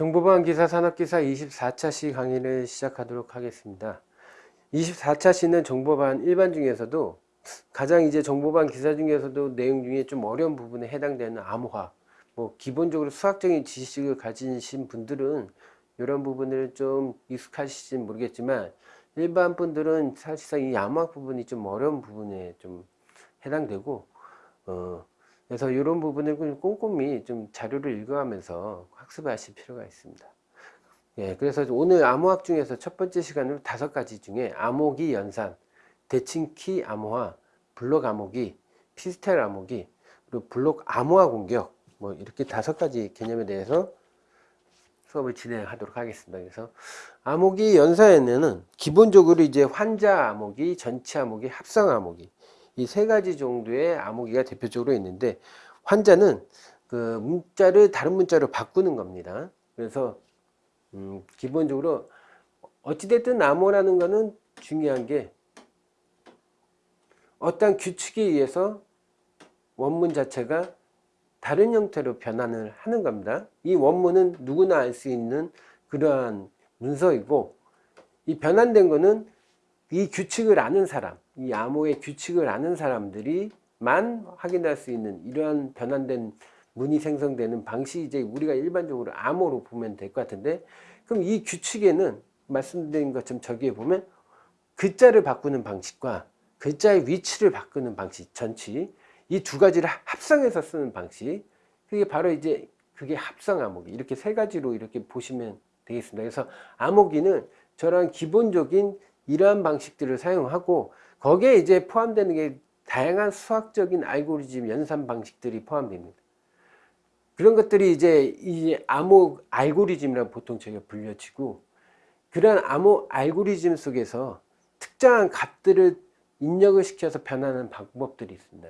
정보방 기사 산업기사 24차 시 강의를 시작하도록 하겠습니다. 24차 시는 정보반 일반 중에서도 가장 이제 정보반 기사 중에서도 내용 중에 좀 어려운 부분에 해당되는 암호학 뭐 기본적으로 수학적인 지식을 가지신 분들은 이런 부분을 좀 익숙하실지 모르겠지만 일반 분들은 사실상 이 암호학 부분이 좀 어려운 부분에 좀 해당되고 어 그래서 이런 부분을 꼼꼼히 좀 자료를 읽어가면서 학습하실 필요가 있습니다. 예, 그래서 오늘 암호학 중에서 첫 번째 시간으로 다섯 가지 중에 암호기 연산, 대칭키 암호화, 블록 암호기, 피스텔 암호기, 그리고 블록 암호화 공격 뭐 이렇게 다섯 가지 개념에 대해서 수업을 진행하도록 하겠습니다. 그래서 암호기 연산에는 기본적으로 이제 환자 암호기, 전체 암호기, 합성 암호기 이 세 가지 정도의 암호기가 대표적으로 있는데 환자는 그 문자를 다른 문자로 바꾸는 겁니다. 그래서 음, 기본적으로 어찌됐든 암호라는 것은 중요한 게 어떤 규칙에 의해서 원문 자체가 다른 형태로 변환을 하는 겁니다. 이 원문은 누구나 알 수 있는 그러한 문서이고 이 변환된 거는 이 규칙을 아는 사람, 이 암호의 규칙을 아는 사람들이 만 확인할 수 있는 이러한 변환된 문이 생성되는 방식이 이제 우리가 일반적으로 암호로 보면 될 것 같은데 그럼 이 규칙에는 말씀드린 것처럼 저기에 보면 글자를 바꾸는 방식과 글자의 위치를 바꾸는 방식 전치 이 두 가지를 합성해서 쓰는 방식 그게 바로 이제 그게 합성 암호기 이렇게 세 가지로 이렇게 보시면 되겠습니다. 그래서 암호기는 저런 기본적인 이러한 방식들을 사용하고 거기에 이제 포함되는 게 다양한 수학적인 알고리즘 연산 방식들이 포함됩니다. 그런 것들이 이제 이 암호 알고리즘이라고 보통 저희가 불려지고 그러한 암호 알고리즘 속에서 특정한 값들을 입력을 시켜서 변하는 방법들이 있습니다.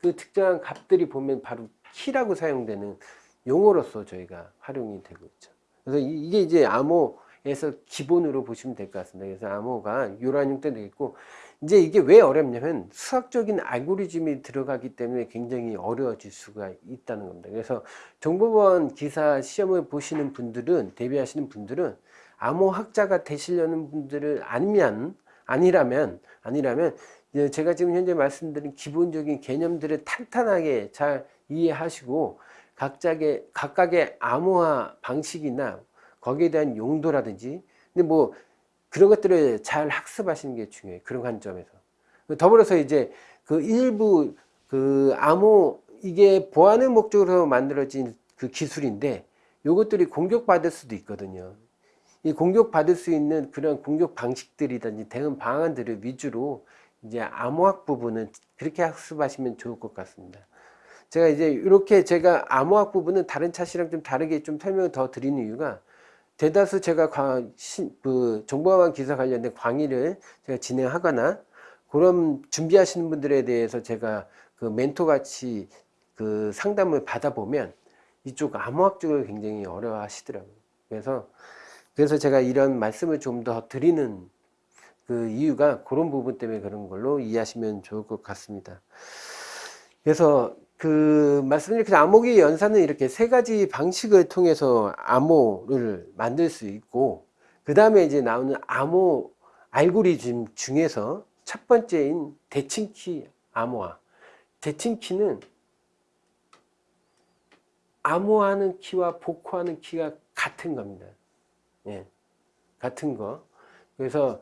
그 특정한 값들이 보면 바로 키라고 사용되는 용어로서 저희가 활용이 되고 있죠. 그래서 이게 이제 암호 에서 기본으로 보시면 될 것 같습니다. 그래서 암호가 요런 형태 되겠고 이제 이게 왜 어렵냐면 수학적인 알고리즘이 들어가기 때문에 굉장히 어려워질 수가 있다는 겁니다. 그래서 정보원 기사 시험을 보시는 분들은 대비하시는 분들은 암호학자가 되시려는 분들을 아니면 아니라면 아니라면 제가 지금 현재 말씀드린 기본적인 개념들을 탄탄하게 잘 이해하시고 각자의 각각의 암호화 방식이나 거기에 대한 용도라든지 근데 뭐 그런 것들을 잘 학습하시는 게 중요해요. 그런 관점에서. 더불어서 이제 그 일부 그 암호 이게 보안의 목적으로 만들어진 그 기술인데 요것들이 공격받을 수도 있거든요. 이 공격받을 수 있는 그런 공격 방식들이든지 대응 방안들을 위주로 이제 암호학 부분은 그렇게 학습하시면 좋을 것 같습니다. 제가 이제 이렇게 제가 암호학 부분은 다른 차시랑 좀 다르게 좀 설명을 더 드리는 이유가 대다수 제가 과, 시, 그 정보화만 기사 관련된 강의를 제가 진행하거나 그런 준비하시는 분들에 대해서 제가 그 멘토 같이 그 상담을 받아보면 이쪽 암호학 쪽을 굉장히 어려워 하시더라고요. 그래서 그래서 제가 이런 말씀을 좀 더 드리는 그 이유가 그런 부분 때문에 그런 걸로 이해하시면 좋을 것 같습니다. 그래서 그 말씀드린 그 암호기 연산은 이렇게 세 가지 방식을 통해서 암호를 만들 수 있고 그 다음에 이제 나오는 암호 알고리즘 중에서 첫 번째인 대칭키 암호화. 대칭키는 암호하는 키와 복호하는 키가 같은 겁니다. 예, 같은 거. 그래서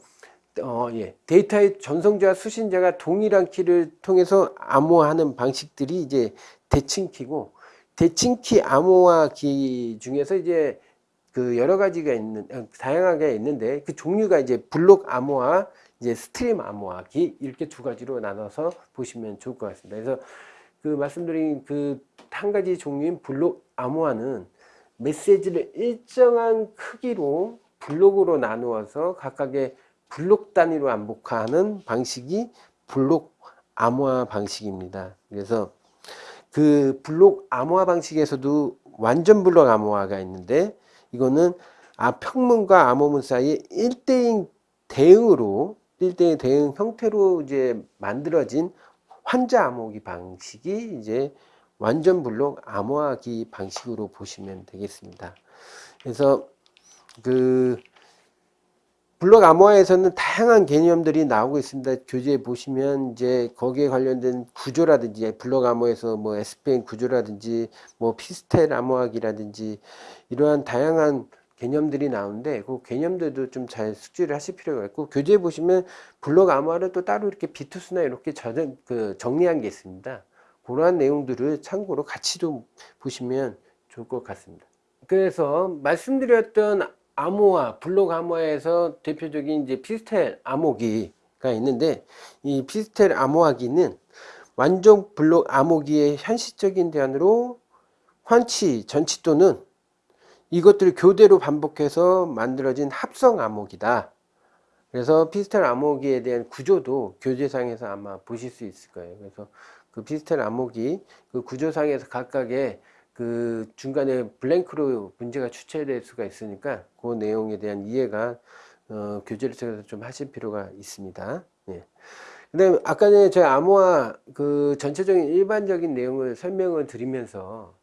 어, 예. 데이터의 전송자와 수신자가 동일한 키를 통해서 암호화하는 방식들이 이제 대칭키고 대칭키 암호화기 중에서 이제 그 여러 가지가 있는 어, 다양하게 있는데 그 종류가 이제 블록 암호화, 이제 stream 암호화 기 이렇게 두 가지로 나눠서 보시면 좋을 것 같습니다. 그래서 그 말씀드린 그 한 가지 종류인 블록 암호화는 메시지를 일정한 크기로 블록으로 나누어서 각각의 블록 단위로 반복하는 방식이 블록 암호화 방식입니다. 그래서 그 블록 암호화 방식에서도 완전 블록 암호화가 있는데 이거는 아 평문과 암호문 사이에 1대1 대응으로 1대1 대응 형태로 이제 만들어진 환자 암호기 방식이 이제 완전 블록 암호화기 방식으로 보시면 되겠습니다. 그래서 그 블록 암호화에서는 다양한 개념들이 나오고 있습니다. 교재에 보시면 이제 거기에 관련된 구조라든지 블록 암호에서 뭐 SPN 구조라든지 뭐 피스텔 암호학이라든지 이러한 다양한 개념들이 나오는데 그 개념들도 좀 잘 숙지를 하실 필요가 있고 교재에 보시면 블록 암호화를 또 따로 이렇게 비투스나 이렇게 저장, 그 정리한 게 있습니다. 그러한 내용들을 참고로 같이 좀 보시면 좋을 것 같습니다. 그래서 말씀드렸던 암호화, 블록 암호화에서 대표적인 이제 피스텔 암호기가 있는데 이 피스텔 암호화기는 완전 블록 암호기의 현실적인 대안으로 환치, 전치 또는 이것들을 교대로 반복해서 만들어진 합성 암호기다. 그래서 피스텔 암호기에 대한 구조도 교재상에서 아마 보실 수 있을 거예요. 그래서 그 피스텔 암호기 그 구조상에서 각각의 그 중간에 블랭크로 문제가 추체될 수가 있으니까 그 내용에 대한 이해가 어, 교재를 통해서 좀 하실 필요가 있습니다. 예. 근데 아까 전에 저희 암호화 그 전체적인 일반적인 내용을 설명을 드리면서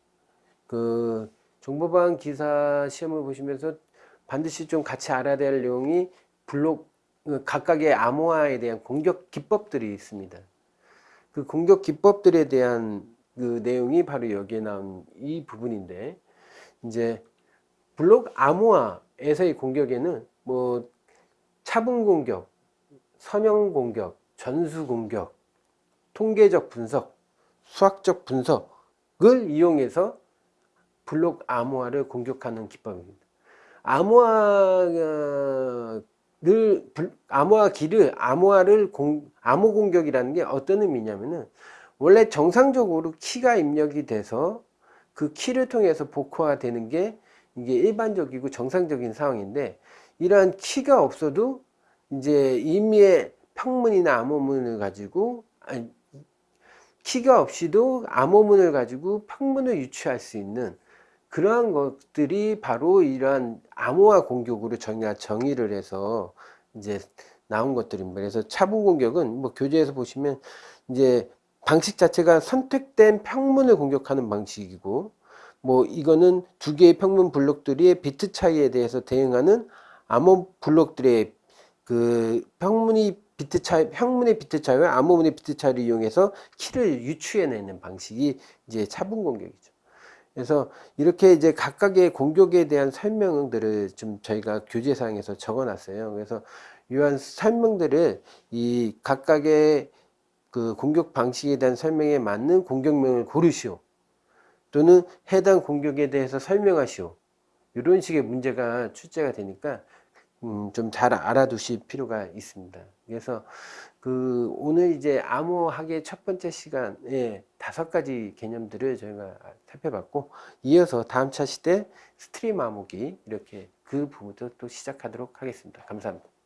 그 정보방 기사 시험을 보시면서 반드시 좀 같이 알아야 될 내용이 블록 그 각각의 암호화에 대한 공격 기법들이 있습니다. 그 공격 기법들에 대한 그 내용이 바로 여기에 나온 이 부분인데 이제 블록 암호화에서의 공격에는 뭐 차분 공격, 선형 공격, 전수 공격, 통계적 분석, 수학적 분석을 이용해서 블록 암호화를 공격하는 기법입니다. 암호화를 암호화기를 암호화를 공, 암호 공격이라는 게 어떤 의미냐면은 원래 정상적으로 키가 입력이 돼서 그 키를 통해서 복호화 되는 게 이게 일반적이고 정상적인 상황인데 이러한 키가 없어도 이제 임의의 평문이나 암호문을 가지고 아니, 키가 없이도 암호문을 가지고 평문을 유추할 수 있는 그러한 것들이 바로 이러한 암호화 공격으로 정의가 정의를 해서 이제 나온 것들입니다. 그래서 차분 공격은 뭐 교재에서 보시면 이제 방식 자체가 선택된 평문을 공격하는 방식이고 뭐 이거는 두 개의 평문 블록들의 비트 차이에 대해서 대응하는 암호 블록들의 그 평문이 비트 차이, 평문의 비트 차이와 암호문의 비트 차이를 이용해서 키를 유추해내는 방식이 이제 차분 공격이죠. 그래서 이렇게 이제 각각의 공격에 대한 설명들을 좀 저희가 교재상에서 적어 놨어요. 그래서 이러한 설명들을 이 각각의 그 공격 방식에 대한 설명에 맞는 공격명을 고르시오. 또는 해당 공격에 대해서 설명하시오. 이런 식의 문제가 출제가 되니까 음, 좀 잘 알아두실 필요가 있습니다. 그래서 그 오늘 이제 암호학의 첫 번째 시간에 다섯 가지 개념들을 저희가 살펴봤고 이어서 다음 차시 때 stream 암호기 이렇게 그 부분도 또 시작하도록 하겠습니다. 감사합니다.